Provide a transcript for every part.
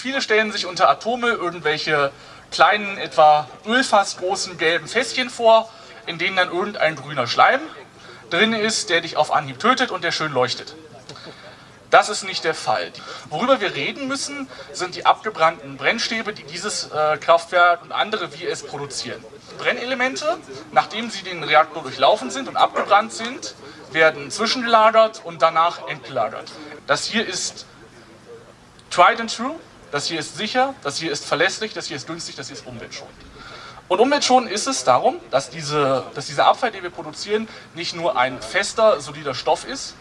viele stellen sich unter Atome irgendwelche kleinen, etwa ölfassgroßen gelben Fässchen vor, in denen dann irgendein grüner Schleim drin ist, der dich auf Anhieb tötet und der schön leuchtet. Das ist nicht der Fall. Worüber wir reden müssen, sind die abgebrannten Brennstäbe, die dieses äh, Kraftwerk und andere wie es produzieren. Brennelemente, nachdem sie den Reaktor durchlaufen sind und abgebrannt sind, werden zwischengelagert und danach entgelagert. Das hier ist tried and true, das hier ist sicher, das hier ist verlässlich, das hier ist günstig, das hier ist umweltschonend. Und umweltschonend ist es darum, dass, diese, dass dieser Abfall, den wir produzieren, nicht nur ein fester, solider Stoff ist,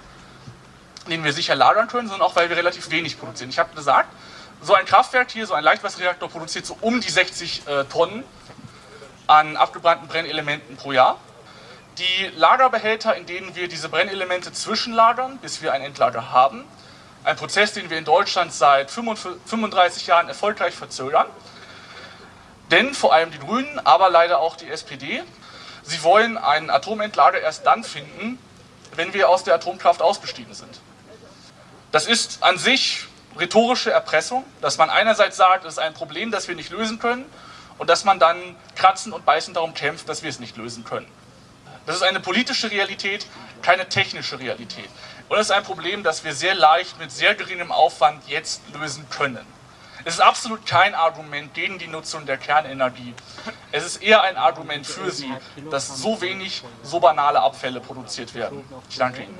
den wir sicher lagern können, sondern auch, weil wir relativ wenig produzieren. Ich habe gesagt, so ein Kraftwerk hier, so ein Leichtwasserreaktor produziert so um die 60 äh, Tonnen an abgebrannten Brennelementen pro Jahr. Die Lagerbehälter, in denen wir diese Brennelemente zwischenlagern, bis wir ein Endlager haben, ein Prozess, den wir in Deutschland seit 35 Jahren erfolgreich verzögern, denn vor allem die Grünen, aber leider auch die SPD, sie wollen ein Atomentlager erst dann finden, wenn wir aus der Atomkraft ausgestiegen sind. Das ist an sich rhetorische Erpressung, dass man einerseits sagt, es ist ein Problem, das wir nicht lösen können und dass man dann kratzen und beißen darum kämpft, dass wir es nicht lösen können. Das ist eine politische Realität, keine technische Realität. Und es ist ein Problem, das wir sehr leicht mit sehr geringem Aufwand jetzt lösen können. Es ist absolut kein Argument gegen die Nutzung der Kernenergie. Es ist eher ein Argument für sie, dass so wenig, so banale Abfälle produziert werden. Ich danke Ihnen.